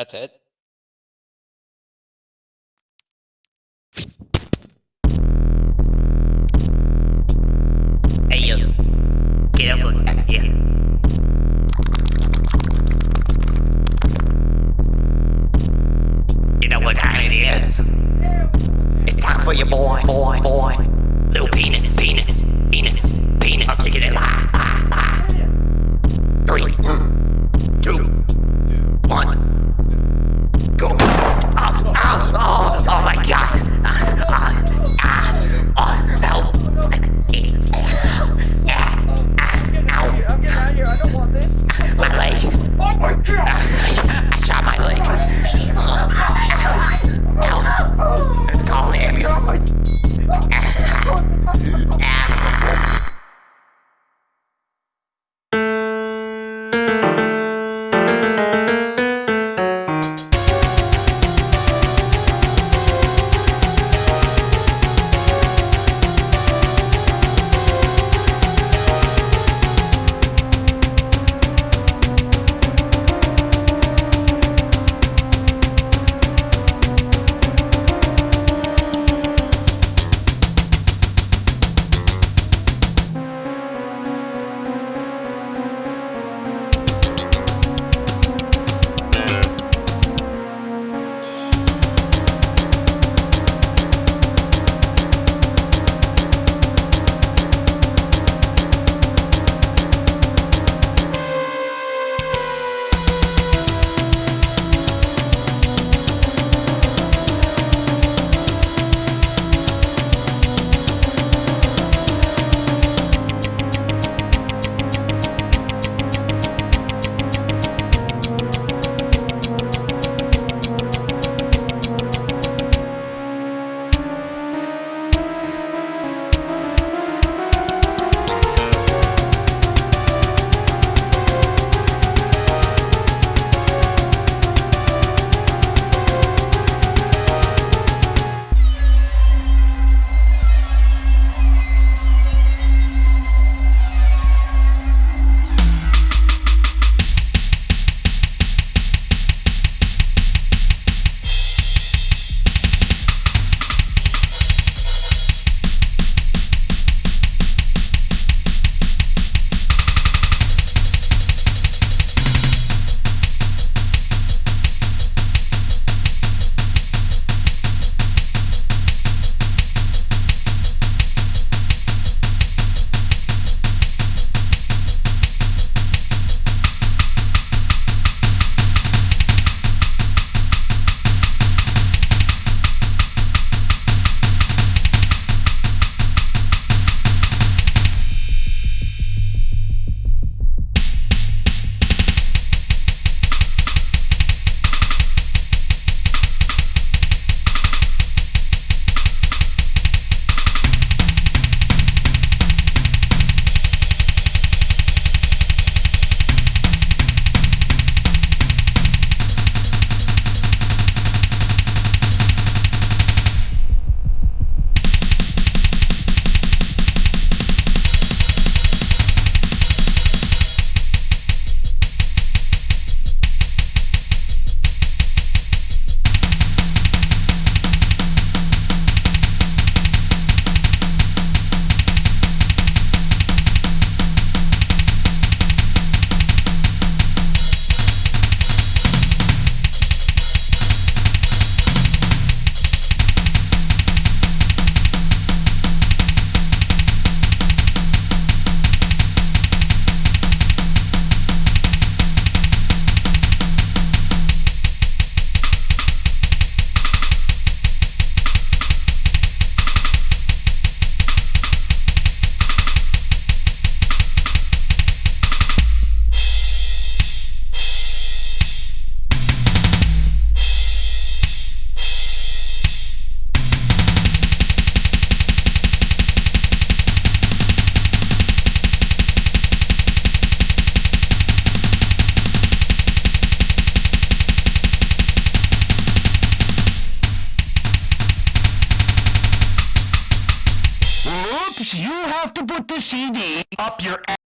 That's it. Hey yo, get over here. You know what time it is? It's time for your boy, boy, boy. Put the CD up your